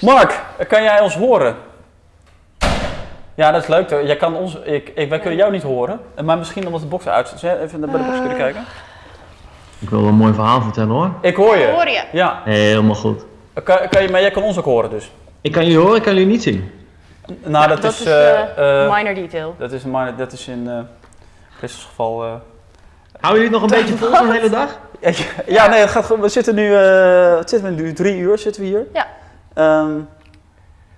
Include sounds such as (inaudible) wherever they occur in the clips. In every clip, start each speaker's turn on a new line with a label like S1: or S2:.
S1: Mark, kan jij ons horen? Ja, dat is leuk. Jij kan ons, ik, ik, wij kunnen jou niet horen, maar misschien omdat de box uit zit. Even naar de box kunnen kijken.
S2: Ik wil wel een mooi verhaal vertellen hoor.
S1: Ik hoor je.
S3: Hoor je?
S1: Ja,
S2: Helemaal goed.
S1: kan, kan je, maar jij kan ons ook horen dus.
S2: Ik kan jullie horen, ik kan jullie niet zien.
S1: Nou, dat,
S3: dat
S1: is,
S3: is
S1: eh, eh,
S3: minor detail.
S1: dat is, maar dat is in uh, Christus geval. eh,
S2: Houden jullie het nog een (laughs) beetje vol zo'n hele dag?
S1: ja, nee, het gaat. We zitten nu, eh, wat zitten we nu, drie uur zitten we hier.
S3: Ja.
S1: Ehm,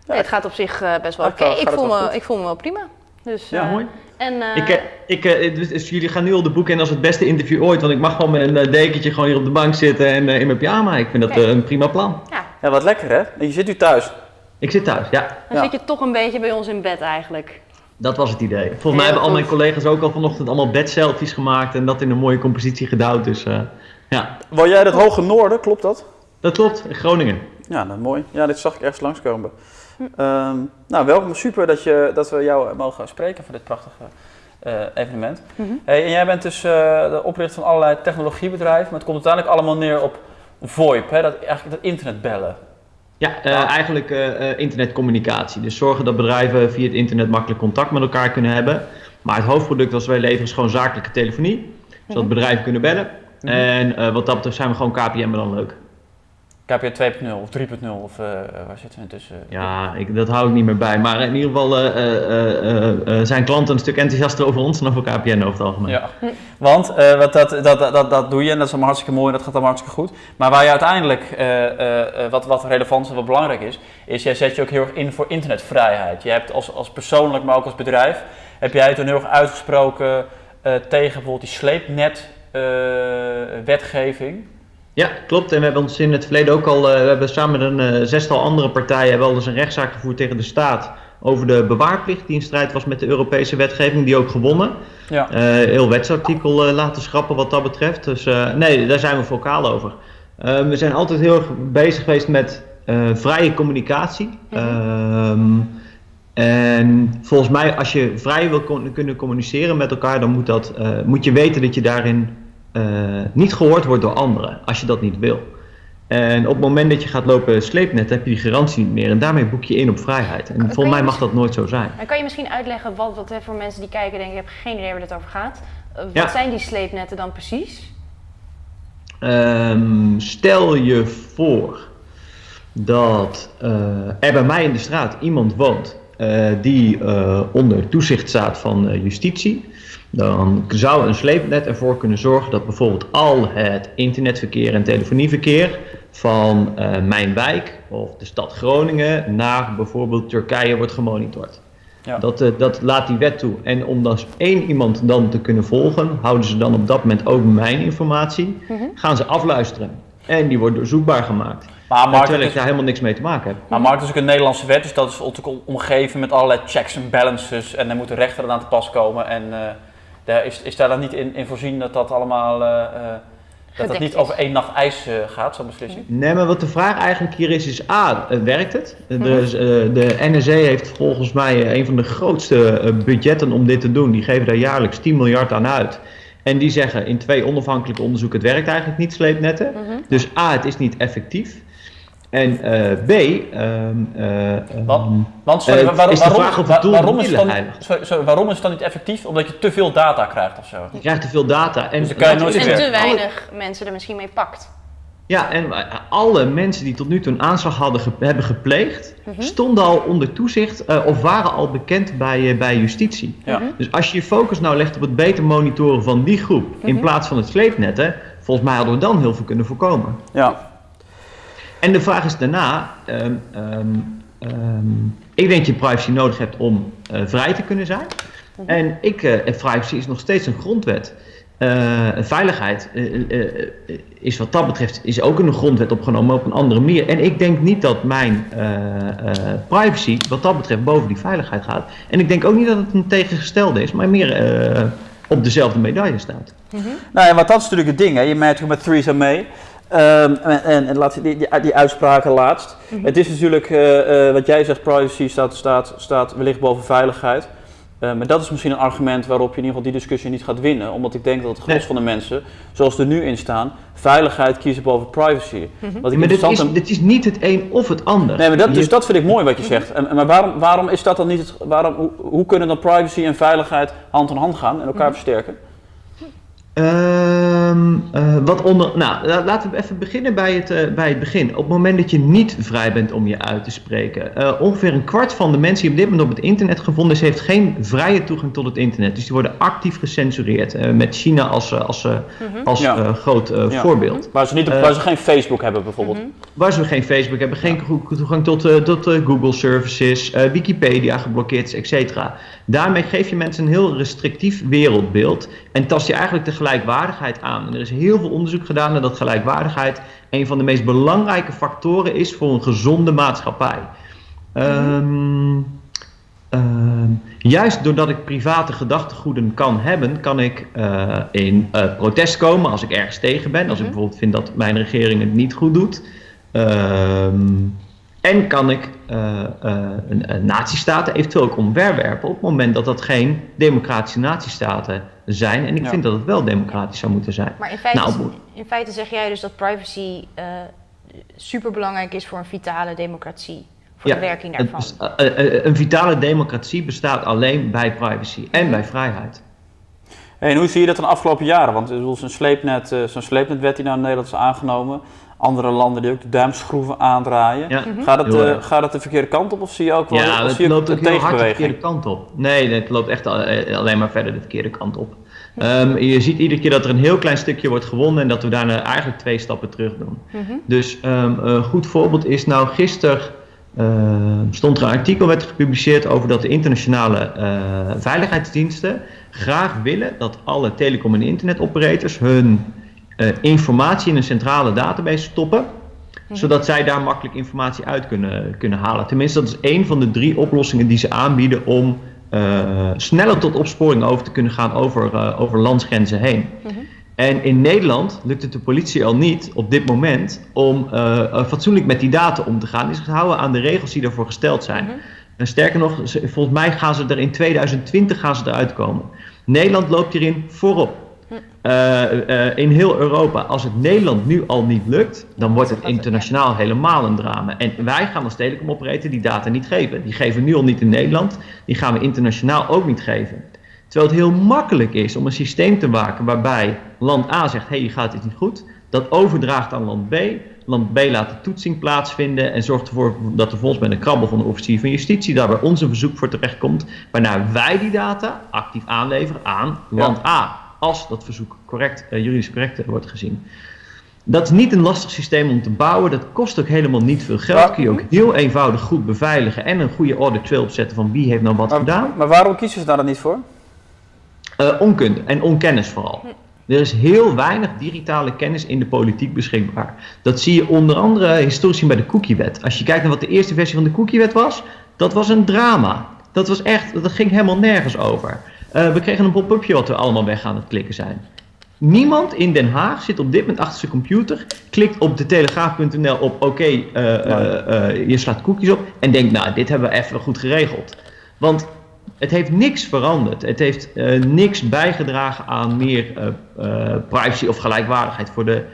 S3: Nee, het gaat op zich eh, best wel oké. Ik, voel me-
S1: goed?
S3: ik voel me wel prima. Dus,
S2: Ja,
S3: eh,
S2: mooi.
S3: En, eh,
S2: Ik, ik, dus, dus jullie gaan nu al de boek in als het beste interview ooit. Want ik mag gewoon met een dekentje gewoon hier op de bank zitten en in mijn pyjama. Ik vind dat een prima plan.
S3: ja,
S1: ja, wat lekker hè? En je zit nu thuis.
S2: Ik zit thuis, ja.
S3: dan
S1: Ja.
S3: zit je toch een beetje bij ons in bed eigenlijk.
S2: Dat was het idee. Volgens mij hebben al mijn collega's ook al vanochtend allemaal bedselfies gemaakt. En dat in een mooie compositie gedouwd. Dus eh, ja,
S1: Woon jij het hoge noorden, klopt dat?
S2: dat klopt. In Groningen.
S1: Ja, dat is mooi. Ja, dit zag ik ergens langskomen. Ehm nou, welkom. Super dat, je, dat we jou mogen spreken voor dit prachtige eh, evenement.
S3: Mhm.
S1: Hey, en jij bent dus eh, de oprichter van allerlei technologiebedrijven, maar het komt uiteindelijk allemaal neer op VoIP, hè? Dat, eigenlijk dat internetbellen.
S2: Ja, eh,
S1: Ah.
S2: eigenlijk eh, eh, internetcommunicatie. Dus zorgen dat bedrijven via het internet makkelijk contact met elkaar kunnen hebben. Maar het hoofdproduct dat wij leveren is gewoon zakelijke telefonie. Zodat
S3: Mhm.
S2: bedrijven kunnen bellen.
S1: Mhm.
S2: En eh, wat dat betreft zijn we gewoon KPN, maar dan leuk.
S1: KPN 2.0 of 3.0 of eh, waar zitten we intussen?
S2: Ja, ik, dat hou ik niet meer bij. Maar in ieder geval eh, zijn klanten een stuk enthousiaster over ons dan over KPN over het algemeen.
S1: Ja, want wat dat, dat, dat, dat doe je en dat is allemaal hartstikke mooi en dat gaat allemaal hartstikke goed. Maar waar je uiteindelijk, wat, wat relevant en wat belangrijk is, is jij zet je ook heel erg in voor internetvrijheid. Je hebt als, als persoonlijk, maar ook als bedrijf, heb jij toen heel erg uitgesproken tegen bijvoorbeeld die sleepnet wetgeving.
S2: Ja, klopt. En we hebben ons in het verleden ook al, eh, we hebben samen met een eh, zestal andere partijen hebben al eens een rechtszaak gevoerd tegen de staat over de bewaarplicht die in strijd was met de Europese wetgeving, die ook gewonnen.
S1: Ja.
S2: Eh, heel wetsartikel eh, laten schrappen wat dat betreft. Dus nee, daar zijn we vocaal over. Eh, we zijn altijd heel erg bezig geweest met vrije communicatie. Ehm, en volgens mij, als je vrij wil kunnen communiceren met elkaar, dan moet, dat, moet je weten dat je daarin eh, niet gehoord wordt door anderen, als je dat niet wil. En op het moment dat je gaat lopen sleepnetten, heb je die garantie niet meer. En daarmee boek je in op vrijheid. En volgens mij mag dat nooit zo zijn.
S3: En kan je misschien uitleggen wat, wat hè, voor mensen die kijken denken, ik heb geen idee waar dit over gaat. Eh, wat
S2: Ja.
S3: zijn die sleepnetten dan precies?
S2: Ehm, stel je voor dat eh, er bij mij in de straat iemand woont die onder toezicht staat van justitie. Dan zou een sleepnet ervoor kunnen zorgen dat bijvoorbeeld al het internetverkeer en telefonieverkeer van eh, mijn wijk of de stad Groningen naar bijvoorbeeld Turkije wordt gemonitord.
S1: Ja.
S2: Dat, eh, dat laat die wet toe. En om dan één iemand dan te kunnen volgen, houden ze dan op dat moment ook mijn informatie.
S3: Mhm.
S2: Gaan ze afluisteren. En die wordt doorzoekbaar gemaakt.
S1: Maar Mark,
S2: terwijl ik
S1: is,
S2: daar helemaal niks mee te maken heb.
S1: maar Mark, dat is ook een Nederlandse wet, dus dat is omgeven met allerlei checks en balances en daar moet de rechter aan te pas komen. En eh, daar is, is daar dan niet in, in voorzien dat dat allemaal, eh, eh, dat dat
S3: Gedekt
S1: niet over één nacht ijs eh, gaat, zo'n beslissing?
S2: Nee, maar wat de vraag eigenlijk hier is, is A, werkt het?
S3: Mhm.
S2: Dus, de NRC heeft volgens mij een van de grootste budgetten om dit te doen. Die geven daar jaarlijks 10 miljard aan uit. En die zeggen in twee onafhankelijke onderzoeken, het werkt eigenlijk niet, sleepnetten.
S3: Mhm.
S2: Dus A, het is niet effectief. En eh, B, ehm, eh,
S1: Wat?
S2: ehm,
S1: Want sorry,
S2: Eh,
S1: waarom,
S2: is de
S1: waarom,
S2: vraag of het
S1: waar-
S2: doel
S1: waarom,
S2: de
S1: is dan, sorry, sorry, waarom is het dan niet effectief? Omdat je te veel data krijgt of zo?
S2: je krijgt te veel data. En
S1: Dus dan kan je nooit
S3: En te
S1: werken.
S3: weinig mensen er misschien mee pakt.
S2: Ja, en alle mensen die tot nu toe een aanslag hadden ge- hebben gepleegd,
S3: Mhm.
S2: stonden al onder toezicht eh, of waren al bekend bij, bij justitie.
S1: Ja.
S3: Mhm.
S2: Dus als je je focus nou legt op het beter monitoren van die groep in
S3: Mhm.
S2: plaats van het sleepnetten, volgens mij hadden we dan heel veel kunnen voorkomen.
S1: Ja.
S2: En de vraag is daarna, ehm, ehm, ehm, ik denk dat je privacy nodig hebt om eh, vrij te kunnen zijn.
S3: Mhm.
S2: En ik, eh, en privacy is nog steeds een grondwet. Eh, veiligheid is wat dat betreft is ook in de grondwet opgenomen, maar op een andere manier. En ik denk niet dat mijn eh, eh, privacy wat dat betreft boven die veiligheid gaat. En ik denk ook niet dat het een tegengestelde is, maar meer eh, op dezelfde medaille staat.
S1: Nou ja, want dat is natuurlijk het ding. Hè. Je merkt ook met Theresa May. Ehm, en, laat, die, die, die uitspraken laatst. Het is natuurlijk, eh, eh, wat jij zegt, privacy staat, staat, staat wellicht boven veiligheid. Eh, maar dat is misschien een argument waarop je in ieder geval die discussie niet gaat winnen. Omdat ik denk dat het gros
S2: Nee.
S1: van de mensen, zoals er nu in staan, veiligheid kiezen boven privacy. Wat ik
S2: maar dit is,
S1: en-
S2: dit is niet het een of het ander.
S1: Nee, maar dat, dus dat vind ik mooi wat je zegt. En, en maar waarom, waarom is dat dan niet het, waarom, hoe, hoe kunnen dan privacy en veiligheid hand in hand gaan en elkaar versterken?
S2: Ehm, eh, wat onder, nou, la- laten we even beginnen bij het, eh, bij het begin. Op het moment dat je niet vrij bent om je uit te spreken. eh, ongeveer een kwart van de mensen die op dit moment op het internet gevonden is, heeft geen vrije toegang tot het internet. Dus die worden actief gecensureerd. met China als, als, eh, als
S1: Ja.
S2: eh, groot eh,
S1: Ja.
S2: voorbeeld.
S1: Waar ze, niet, waar ze geen Facebook hebben bijvoorbeeld.
S2: Waar ze geen Facebook hebben, geen toegang tot, eh, tot eh, Google services, eh, Wikipedia geblokkeerd is, et cetera. Daarmee geef je mensen een heel restrictief wereldbeeld en tast je eigenlijk de gelijkwaardigheid aan. En er is heel veel onderzoek gedaan naar dat gelijkwaardigheid een van de meest belangrijke factoren is voor een gezonde maatschappij. Ehm, ehm, juist doordat ik private gedachtegoeden kan hebben, kan ik eh, in eh, protest komen als ik ergens tegen ben. Als ik bijvoorbeeld vind dat mijn regering het niet goed doet. Ehm, en kan ik eh, eh, een, een nazistaten eventueel ook omverwerpen op het moment dat dat geen democratische nazistaten zijn. En ik
S1: Ja.
S2: vind dat het wel democratisch zou moeten zijn.
S3: Maar in feite,
S2: Nou,
S3: in feite zeg jij dus dat privacy eh super belangrijk is voor een vitale democratie. Voor de werking daarvan.
S2: eh, een vitale democratie bestaat alleen bij privacy en bij vrijheid.
S1: Hey, en hoe zie je dat de afgelopen jaren? Want zo'n sleepnet, eh, zo'n sleepnetwet die nou in Nederland is aangenomen. Andere landen die ook de duimschroeven aandraaien.
S2: Ja.
S1: Gaat, het, eh, gaat het de verkeerde kant op of zie je ook wel
S2: Ja,
S1: of
S2: het
S1: zie je
S2: loopt ook heel hard de verkeerde kant op. Nee, het loopt echt eh, alleen maar verder de verkeerde kant op. Ehm, je ziet iedere keer dat er een heel klein stukje wordt gewonnen en dat we daarna eigenlijk twee stappen terug doen. Dus ehm, een goed voorbeeld is nou gisteren ehm, stond er een artikel werd gepubliceerd over dat de internationale eh, veiligheidsdiensten graag willen dat alle telecom- en internetoperators hun eh, informatie in een centrale database stoppen zodat zij daar makkelijk informatie uit kunnen, kunnen halen. Tenminste, dat is één van de drie oplossingen die ze aanbieden om eh, sneller tot opsporing over te kunnen gaan over, eh, over landsgrenzen heen. En in Nederland lukt het de politie al niet op dit moment om fatsoenlijk met die data om te gaan. Die zich houden aan de regels die daarvoor gesteld zijn. En sterker nog, ze- volgens mij gaan ze er in 2020 gaan ze eruit komen. Nederland loopt hierin voorop. Eh, eh, in heel Europa. Als het Nederland nu al niet lukt, dan wordt het internationaal helemaal een drama. En wij gaan als telecomoperator die data niet geven. Die geven we nu al niet in Nederland, die gaan we internationaal ook niet geven. Terwijl het heel makkelijk is om een systeem te maken waarbij land A zegt: hé, hey, je gaat dit niet goed. Dat overdraagt aan land B. Land B laat de toetsing plaatsvinden en zorgt ervoor dat er volgens met een krabbel van de officier van justitie daar bij ons een verzoek voor terechtkomt. Waarna wij die data actief aanleveren aan land A. Als dat verzoek correct, eh, juridisch correct eh, wordt gezien. Dat is niet een lastig systeem om te bouwen. Dat kost ook helemaal niet veel geld. Kun je ook heel eenvoudig goed beveiligen en een goede audit trail opzetten van wie heeft nou wat gedaan.
S1: Maar, waarom kiezen ze daar dan niet voor?
S2: Eh, onkunde en onkennis vooral. Er is heel weinig digitale kennis in de politiek beschikbaar. Dat zie je onder andere historisch zien bij de cookiewet. Als je kijkt naar wat de eerste versie van de cookiewet was, dat was een drama. Dat was echt, dat ging helemaal nergens over. Eh, we kregen een pop-upje wat we allemaal weg aan het klikken zijn. Niemand in Den Haag zit op dit moment achter zijn computer, klikt op de telegraaf.nl op oké, eh, eh, je slaat cookies op en denkt nou, dit hebben we even goed geregeld. Want het heeft niks veranderd. Het heeft niks bijgedragen aan meer privacy of gelijkwaardigheid voor de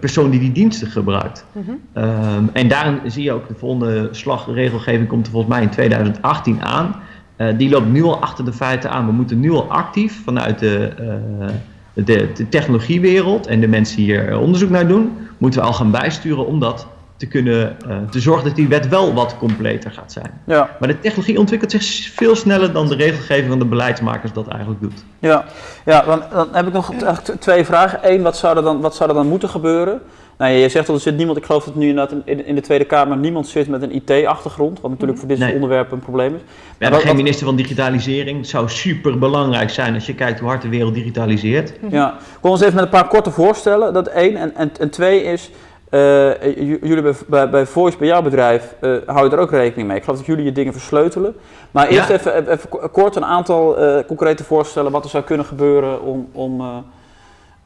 S2: persoon die die diensten gebruikt. Ehm, en daarin zie je ook de volgende slag, de regelgeving komt er volgens mij in 2018 aan. Eh, die loopt nu al achter de feiten aan. We moeten nu al actief vanuit de, eh, de, de technologiewereld en de mensen die hier eh, onderzoek naar doen, moeten we al gaan bijsturen om dat te kunnen eh, te zorgen dat die wet wel wat completer gaat zijn.
S1: Ja,
S2: Maar de technologie ontwikkelt zich veel sneller dan de regelgeving van de beleidsmakers dat eigenlijk doet.
S1: ja. ja dan, dan heb ik nog twee vragen. Eén, wat zou er dan, wat zou er dan moeten gebeuren? Nou, je zegt dat er zit niemand, ik geloof dat nu inderdaad in, in de Tweede Kamer niemand zit met een IT-achtergrond, wat natuurlijk voor dit soort
S2: Nee.
S1: onderwerpen een probleem is.
S2: We hebben geen minister van digitalisering. Het zou super belangrijk zijn als je kijkt hoe hard de wereld digitaliseert.
S1: Ja, kom eens even met een paar korte voorstellen. Dat één. En, en, en twee is, eh, jullie bij, bij, bij Voice, bij jouw bedrijf, eh hou je er ook rekening mee. Ik geloof dat jullie je dingen versleutelen. Maar eerst
S2: Ja.
S1: even, even, even ko- kort een aantal eh, concrete voorstellen wat er zou kunnen gebeuren om, om, eh,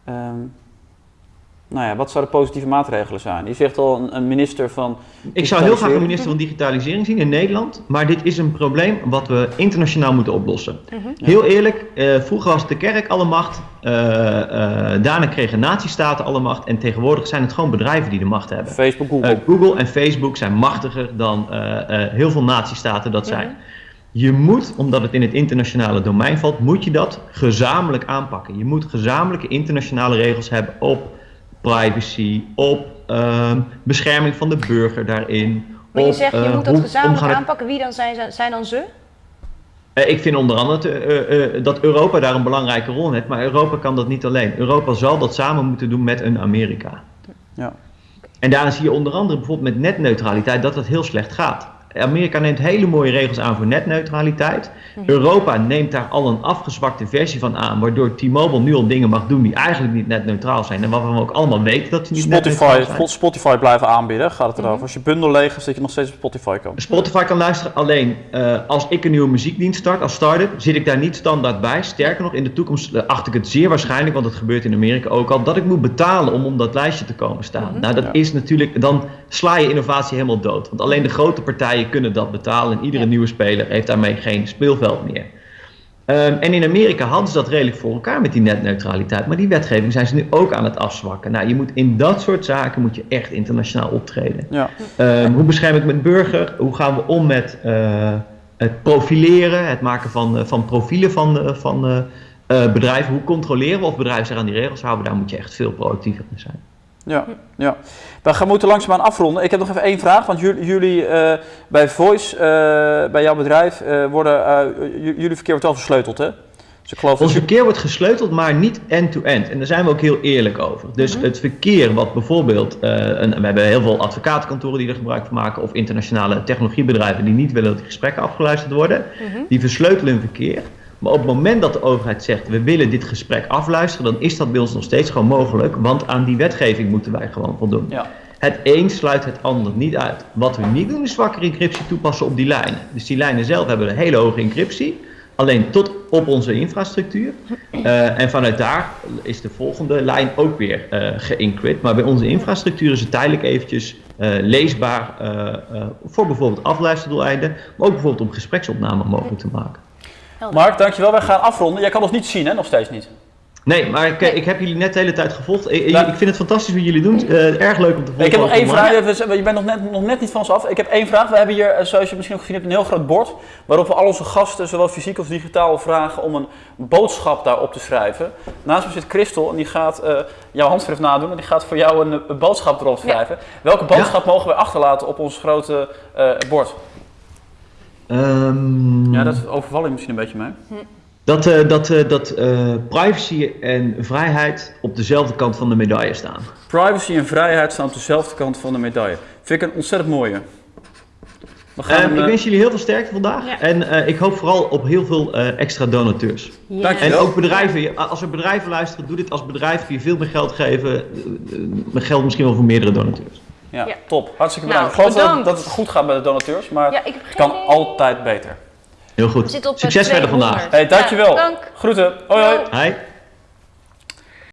S1: ehm, nou ja, wat zouden positieve maatregelen zijn? Je zegt al een, een minister van.
S2: Ik zou heel graag een minister van digitalisering zien in Nederland, maar dit is een probleem wat we internationaal moeten oplossen. Heel eerlijk, eh, vroeger was de kerk alle macht, eh, eh, daarna kregen natiestaten alle macht en tegenwoordig zijn het gewoon bedrijven die de macht hebben.
S1: Facebook, Google.
S2: Google en Facebook zijn machtiger dan eh, eh, heel veel natiestaten dat zijn. Je moet, omdat het in het internationale domein valt, moet je dat gezamenlijk aanpakken. Je moet gezamenlijke internationale regels hebben op privacy, op ehm, bescherming van de burger daarin.
S3: Maar je
S2: op,
S3: zegt, je
S2: eh,
S3: moet dat
S2: hoe
S3: gezamenlijk
S2: omgaan-
S3: aanpakken. Wie dan zijn, zijn dan ze?
S2: Eh, ik vind onder andere te- eh, eh, dat Europa daar een belangrijke rol in heeft, maar Europa kan dat niet alleen. Europa zal dat samen moeten doen met een Amerika.
S1: Ja.
S2: En daarin zie je onder andere bijvoorbeeld met netneutraliteit dat dat heel slecht gaat. Amerika neemt hele mooie regels aan voor netneutraliteit. Europa neemt daar al een afgezwakte versie van aan, waardoor T-Mobile nu al dingen mag doen die eigenlijk niet netneutraal zijn. En waarvan we ook allemaal weten dat ze niet netneutraal
S1: Spotify,
S2: zijn.
S1: Spotify blijven aanbieden, gaat het erover. Als je bundel leeg is, dat je nog steeds op Spotify kan.
S2: Spotify kan luisteren alleen eh, als ik een nieuwe muziekdienst start, als start-up, zit ik daar niet standaard bij. Sterker nog, in de toekomst eh, acht ik het zeer waarschijnlijk, want het gebeurt in Amerika ook al, dat ik moet betalen om op dat lijstje te komen staan. Nou, dat
S1: Ja.
S2: is natuurlijk, dan sla je innovatie helemaal dood. Want alleen de grote partijen kunnen dat betalen en iedere
S3: Ja.
S2: nieuwe speler heeft daarmee geen speelveld meer. Ehm, en in Amerika hadden ze dat redelijk voor elkaar met die netneutraliteit. Maar die wetgeving zijn ze nu ook aan het afzwakken. Nou, je moet in dat soort zaken moet je echt internationaal optreden.
S1: Ja.
S2: Ehm, hoe bescherm ik mijn burger? Hoe gaan we om met eh, het profileren, het maken van, eh, van profielen van, eh, van bedrijven? Hoe controleren we of bedrijven zich aan die regels houden? Daar moet je echt veel proactiever in zijn.
S1: Ja, ja. We gaan moeten langzaamaan afronden. Ik heb nog even één vraag, want jullie, jullie eh, bij Voice, eh, bij jouw bedrijf, eh, worden, jullie verkeer wordt wel versleuteld, hè? Dus ik geloof
S2: Ons verkeer wordt gesleuteld, maar niet end-to-end. En daar zijn we ook heel eerlijk over. Dus het verkeer wat bijvoorbeeld, een, we hebben heel veel advocatenkantoren die er gebruik van maken, of internationale technologiebedrijven die niet willen dat die gesprekken afgeluisterd worden, die versleutelen hun verkeer. Maar op het moment dat de overheid zegt, we willen dit gesprek afluisteren, dan is dat bij ons nog steeds gewoon mogelijk, want aan die wetgeving moeten wij gewoon voldoen.
S1: Ja.
S2: Het een sluit het ander niet uit. Wat we niet doen is zwakkere encryptie toepassen op die lijnen. Dus die lijnen zelf hebben een hele hoge encryptie, alleen tot op onze infrastructuur. Eh, en vanuit daar is de volgende lijn ook weer geëncrypt. Maar bij onze infrastructuur is het tijdelijk eventjes eh, leesbaar voor bijvoorbeeld afluisterdoeleinden, maar ook bijvoorbeeld om gespreksopname mogelijk te maken.
S3: Helder.
S1: Mark, dankjewel. Wij gaan afronden. Jij kan ons niet zien, hè? Nog steeds niet.
S2: Nee, maar ik, ik heb jullie net de hele tijd gevolgd. Ik,
S1: Ja.
S2: ik vind het fantastisch wat jullie doen. Eh, erg leuk om te volgen.
S1: Ik heb nog één vraag. We- Je bent nog net, nog net niet van ons af. Ik heb één vraag. We hebben hier, eh, zoals je misschien ook gezien hebt, een heel groot bord. Waarop we al onze gasten, zowel fysiek als digitaal, vragen om een boodschap daarop te schrijven. Naast me zit Christel en die gaat eh, jouw handschrift nadoen. En die gaat voor jou een, een boodschap erop
S3: Ja.
S1: schrijven. Welke boodschap mogen we achterlaten op ons grote eh, bord?
S2: Ehm,
S1: Ja, dat overval je misschien een beetje mee.
S2: Dat, eh, dat, eh, dat eh, privacy en vrijheid op dezelfde kant van de medaille staan.
S1: Privacy en vrijheid staan op dezelfde kant van de medaille. Vind ik een ontzettend mooie. We gaan
S2: Ehm,
S1: hem,
S2: ik wens jullie heel veel sterkte vandaag.
S3: Ja.
S2: En eh, ik hoop vooral op heel veel eh, extra donateurs.
S3: Ja.
S1: Dank je
S2: En ook bedrijven. Als er bedrijven luisteren, doe dit als bedrijf. Kun je veel meer geld geven. geld misschien wel voor meerdere donateurs.
S1: Ja,
S3: Ja.
S1: top. Hartstikke
S3: Nou,
S1: bedankt. ik geloof dat,
S3: bedankt.
S1: dat het goed gaat met de donateurs, maar
S3: Ja, ik heb
S1: het
S3: geen
S1: kan
S3: idee.
S1: altijd beter.
S2: Heel goed. Succes verder
S3: 200.
S2: vandaag.
S1: Hey, dankjewel.
S3: Ja, dank.
S1: Groeten. Hoi hoi.
S2: Hi.